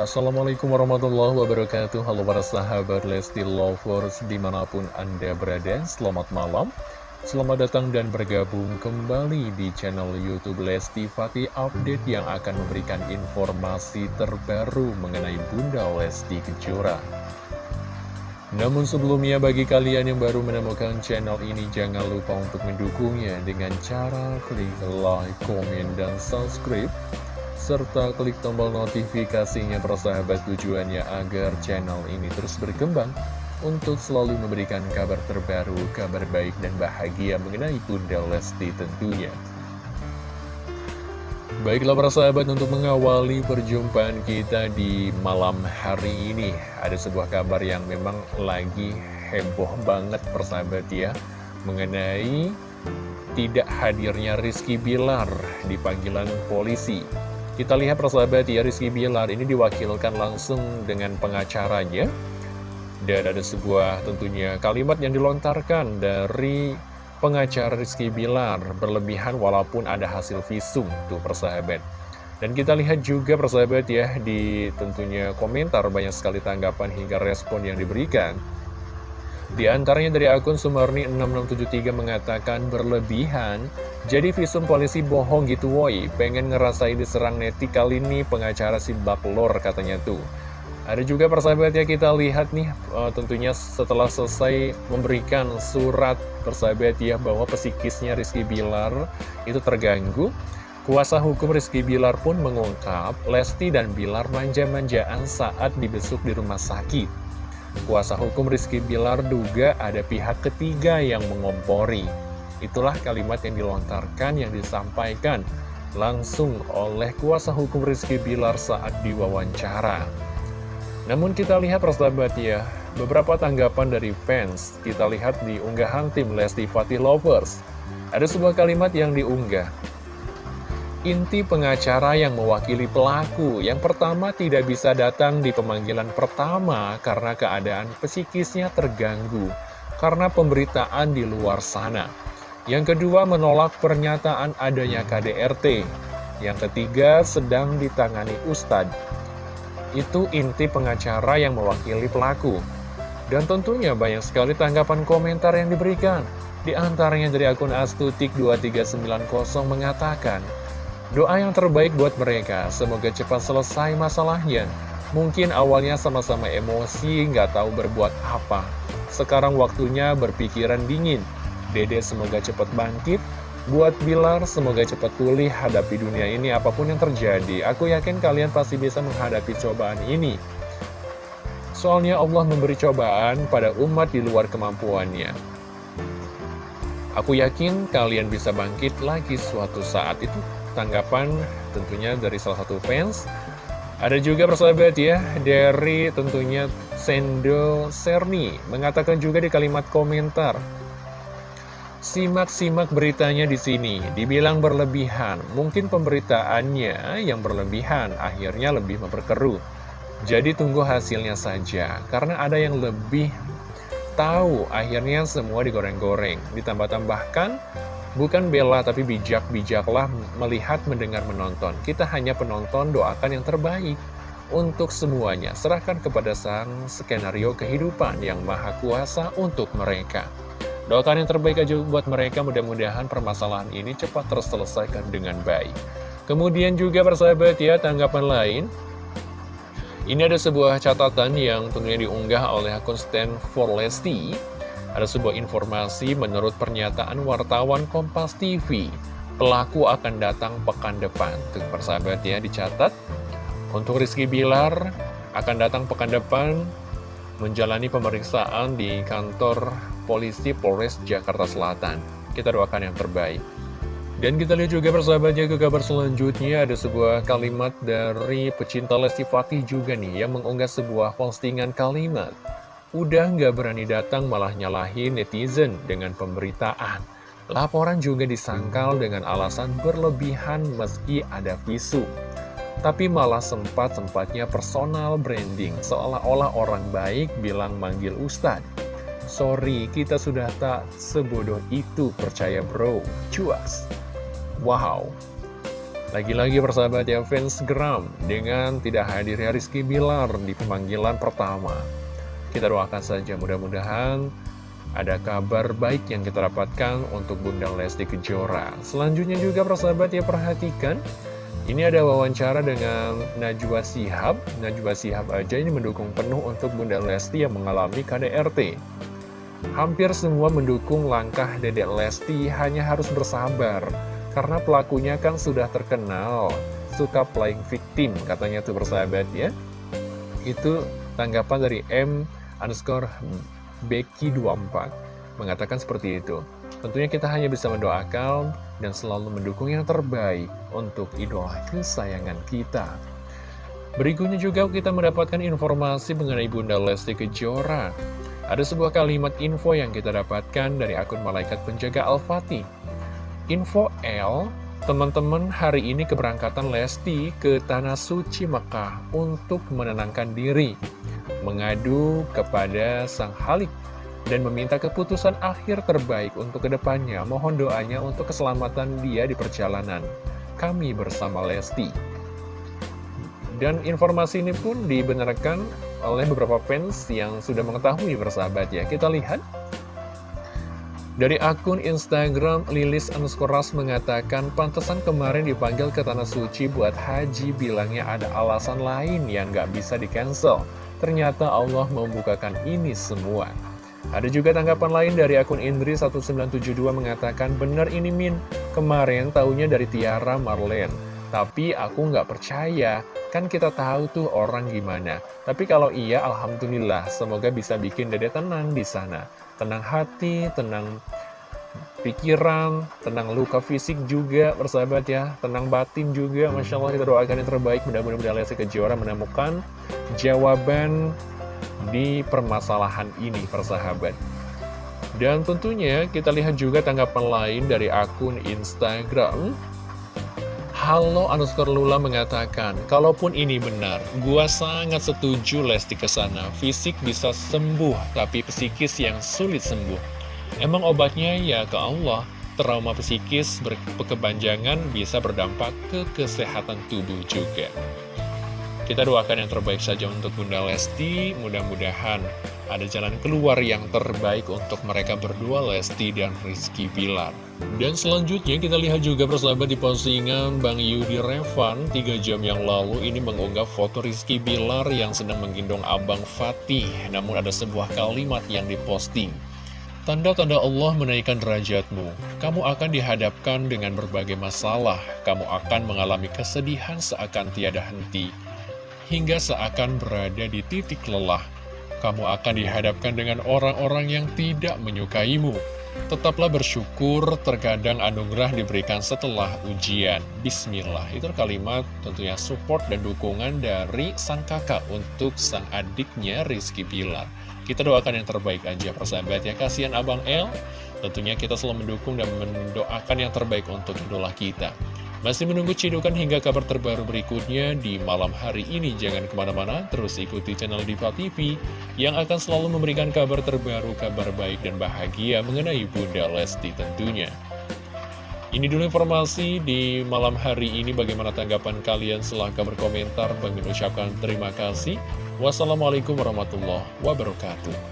Assalamualaikum warahmatullahi wabarakatuh. Halo para sahabat Lesti Lovers di mana pun anda berada Selamat malam. Selamat datang dan bergabung kembali di channel Youtube Lesti Fatih Update Yang akan memberikan informasi terbaru mengenai Bunda Lesti Kejora. Namun sebelumnya bagi kalian yang baru menemukan channel ini jangan lupa untuk mendukungnya dengan cara klik like, komen, dan subscribe serta klik tombol notifikasinya persahabat tujuannya agar channel ini terus berkembang untuk selalu memberikan kabar terbaru, kabar baik dan bahagia mengenai Bunda Lesti tentunya. Baiklah para sahabat untuk mengawali perjumpaan kita di malam hari ini Ada sebuah kabar yang memang lagi heboh banget persahabat ya Mengenai tidak hadirnya Rizky Bilar di panggilan polisi kita lihat persahabat ya Rizky Bilar ini diwakilkan langsung dengan pengacaranya. Dan ada sebuah tentunya kalimat yang dilontarkan dari pengacara Rizky Bilar Berlebihan walaupun ada hasil visum tuh persahabat. Dan kita lihat juga persahabat ya di tentunya komentar banyak sekali tanggapan hingga respon yang diberikan di antaranya dari akun Sumarni6673 mengatakan berlebihan, jadi visum polisi bohong gitu woi, pengen ngerasain diserang neti kali ini pengacara si baklor katanya tuh. Ada juga persahabat ya kita lihat nih uh, tentunya setelah selesai memberikan surat persahabat ya bahwa psikisnya Rizky Bilar itu terganggu. Kuasa hukum Rizky Bilar pun mengungkap Lesti dan Bilar manja-manjaan saat dibesuk di rumah sakit. Kuasa hukum Rizky Bilar duga ada pihak ketiga yang mengompori. Itulah kalimat yang dilontarkan yang disampaikan langsung oleh kuasa hukum Rizky Bilar saat diwawancara. Namun kita lihat persahabat ya, beberapa tanggapan dari fans kita lihat di unggahan tim Lesti Fatih Lovers. Ada sebuah kalimat yang diunggah. Inti pengacara yang mewakili pelaku yang pertama tidak bisa datang di pemanggilan pertama karena keadaan psikisnya terganggu karena pemberitaan di luar sana. Yang kedua menolak pernyataan adanya KDRT. Yang ketiga sedang ditangani Ustadz. Itu inti pengacara yang mewakili pelaku. Dan tentunya banyak sekali tanggapan komentar yang diberikan. Di antaranya dari akun Astutik2390 mengatakan, Doa yang terbaik buat mereka, semoga cepat selesai masalahnya. Mungkin awalnya sama-sama emosi, nggak tahu berbuat apa. Sekarang waktunya berpikiran dingin. Dede semoga cepat bangkit. Buat Bilar, semoga cepat pulih hadapi dunia ini apa pun yang terjadi. Aku yakin kalian pasti bisa menghadapi cobaan ini. Soalnya Allah memberi cobaan pada umat di luar kemampuannya. Aku yakin kalian bisa bangkit lagi suatu saat itu tanggapan tentunya dari salah satu fans ada juga persahabat ya dari tentunya Sendo Serni mengatakan juga di kalimat komentar Simak-simak beritanya di sini, dibilang berlebihan. Mungkin pemberitaannya yang berlebihan, akhirnya lebih memperkeruh. Jadi tunggu hasilnya saja, karena ada yang lebih tahu, akhirnya semua digoreng-goreng. Ditambah-tambahkan, Bukan bela tapi bijak-bijaklah melihat, mendengar, menonton. Kita hanya penonton, doakan yang terbaik untuk semuanya. Serahkan kepada sang skenario kehidupan yang maha kuasa untuk mereka. Doakan yang terbaik aja buat mereka, mudah-mudahan permasalahan ini cepat terselesaikan dengan baik. Kemudian juga persahabat ya, tanggapan lain. Ini ada sebuah catatan yang tentunya diunggah oleh akun Stand for ada sebuah informasi menurut pernyataan wartawan Kompas TV, pelaku akan datang pekan depan. Tuh persahabat ya, dicatat. Untuk Rizky Bilar akan datang pekan depan menjalani pemeriksaan di kantor polisi Polres Jakarta Selatan. Kita doakan yang terbaik. Dan kita lihat juga persahabatnya ke kabar selanjutnya ada sebuah kalimat dari pecinta Lesti Fatih juga nih yang mengunggah sebuah postingan kalimat. Udah nggak berani datang malah nyalahin netizen dengan pemberitaan. Laporan juga disangkal dengan alasan berlebihan meski ada visu. Tapi malah sempat-sempatnya personal branding, seolah-olah orang baik bilang manggil Ustadz. Sorry, kita sudah tak sebodoh itu, percaya bro. Cuas. Wow. Lagi-lagi persahabat ya fans geram dengan tidak hadirnya Rizky Bilar di pemanggilan pertama. Kita doakan saja mudah-mudahan ada kabar baik yang kita dapatkan untuk Bunda Lesti Kejora. Selanjutnya juga persahabat ya perhatikan, ini ada wawancara dengan Najwa Sihab. Najwa Sihab aja ini mendukung penuh untuk Bunda Lesti yang mengalami KDRT. Hampir semua mendukung langkah Dedek Lesti hanya harus bersabar karena pelakunya kan sudah terkenal, suka playing victim, katanya tuh bersahabat ya. Itu tanggapan dari M underscore Becky24 mengatakan seperti itu. Tentunya kita hanya bisa mendoakan dan selalu mendukung yang terbaik untuk idola kesayangan kita. Berikutnya juga kita mendapatkan informasi mengenai Bunda Lesti Kejora. Ada sebuah kalimat info yang kita dapatkan dari akun Malaikat Penjaga Al-Fatih. Info L, teman-teman hari ini keberangkatan Lesti ke Tanah Suci Mekah untuk menenangkan diri, mengadu kepada Sang Halik, dan meminta keputusan akhir terbaik untuk ke depannya. Mohon doanya untuk keselamatan dia di perjalanan. Kami bersama Lesti. Dan informasi ini pun dibenarkan oleh beberapa fans yang sudah mengetahui bersahabat ya. Kita lihat dari akun Instagram, Lilis Anskoras mengatakan, pantesan kemarin dipanggil ke Tanah Suci buat haji, bilangnya ada alasan lain yang gak bisa di-cancel. Ternyata Allah membukakan ini semua. Ada juga tanggapan lain dari akun Indri1972 mengatakan, bener ini Min, kemarin taunya dari Tiara Marlene. Tapi aku nggak percaya, kan kita tahu tuh orang gimana. Tapi kalau iya, Alhamdulillah, semoga bisa bikin dede tenang di sana tenang hati, tenang pikiran, tenang luka fisik juga, persahabat ya, tenang batin juga, Masya Allah kita doakan yang terbaik, mudah-mudahan Lesti Kejora menemukan jawaban di permasalahan ini, persahabat. Dan tentunya kita lihat juga tanggapan lain dari akun Instagram, Halo underscore Lula mengatakan, kalaupun ini benar, gua sangat setuju Lesti ke sana. Fisik bisa sembuh, tapi psikis yang sulit sembuh. Emang obatnya ya ke Allah. Trauma psikis berkepanjangan bisa berdampak ke kesehatan tubuh juga. Kita doakan yang terbaik saja untuk Bunda Lesti, mudah-mudahan ada jalan keluar yang terbaik untuk mereka berdua Lesti dan Rizky Bilar. Dan selanjutnya kita lihat juga persahabat di postingan Bang Yudi Revan. 3 jam yang lalu ini mengunggah foto Rizky Bilar yang sedang menggendong Abang Fatih. Namun ada sebuah kalimat yang diposting Tanda-tanda Allah menaikkan derajatmu. Kamu akan dihadapkan dengan berbagai masalah. Kamu akan mengalami kesedihan seakan tiada henti. Hingga seakan berada di titik lelah kamu akan dihadapkan dengan orang-orang yang tidak menyukaimu. Tetaplah bersyukur, terkadang anugerah diberikan setelah ujian. Bismillah, itu kalimat tentunya support dan dukungan dari sang kakak untuk sang adiknya Rizky Pilar. Kita doakan yang terbaik aja persahabat ya, kasihan Abang El. Tentunya kita selalu mendukung dan mendoakan yang terbaik untuk idola kita. Masih menunggu cidukan hingga kabar terbaru berikutnya di malam hari ini. Jangan ke mana-mana, terus ikuti channel Diva TV yang akan selalu memberikan kabar terbaru, kabar baik dan bahagia mengenai Bunda Lesti tentunya. Ini dulu informasi di malam hari ini. Bagaimana tanggapan kalian? Silahkan berkomentar. Bagi ucapkan terima kasih. Wassalamualaikum warahmatullahi wabarakatuh.